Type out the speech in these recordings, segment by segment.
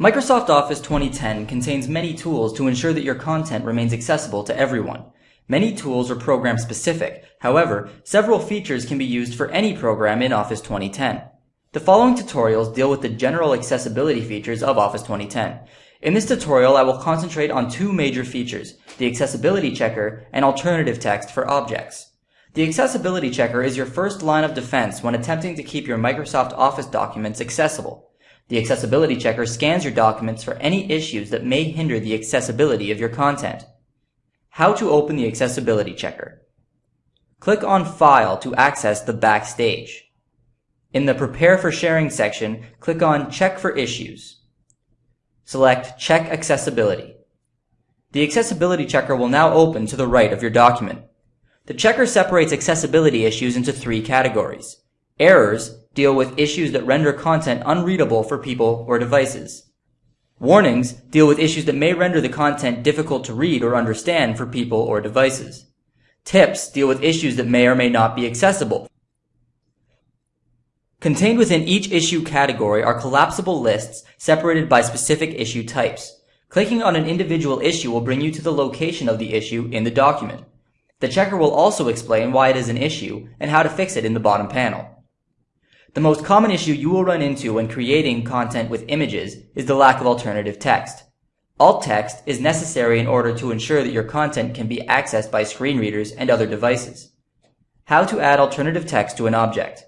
Microsoft Office 2010 contains many tools to ensure that your content remains accessible to everyone. Many tools are program specific. However, several features can be used for any program in Office 2010. The following tutorials deal with the general accessibility features of Office 2010. In this tutorial, I will concentrate on two major features, the accessibility checker and alternative text for objects. The accessibility checker is your first line of defense when attempting to keep your Microsoft Office documents accessible. The accessibility checker scans your documents for any issues that may hinder the accessibility of your content. How to open the accessibility checker. Click on File to access the Backstage. In the Prepare for Sharing section, click on Check for Issues. Select Check Accessibility. The accessibility checker will now open to the right of your document. The checker separates accessibility issues into three categories. Errors deal with issues that render content unreadable for people or devices. Warnings deal with issues that may render the content difficult to read or understand for people or devices. Tips deal with issues that may or may not be accessible. Contained within each issue category are collapsible lists separated by specific issue types. Clicking on an individual issue will bring you to the location of the issue in the document. The checker will also explain why it is an issue and how to fix it in the bottom panel. The most common issue you will run into when creating content with images is the lack of alternative text. Alt text is necessary in order to ensure that your content can be accessed by screen readers and other devices. How to add alternative text to an object.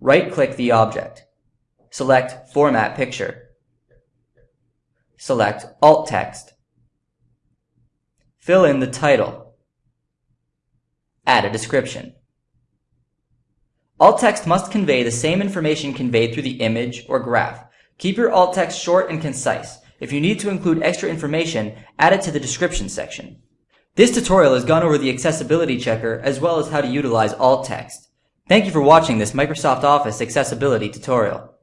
Right-click the object. Select Format Picture. Select Alt Text. Fill in the title. Add a description. Alt text must convey the same information conveyed through the image or graph. Keep your alt text short and concise. If you need to include extra information, add it to the description section. This tutorial has gone over the accessibility checker as well as how to utilize alt text. Thank you for watching this Microsoft Office accessibility tutorial.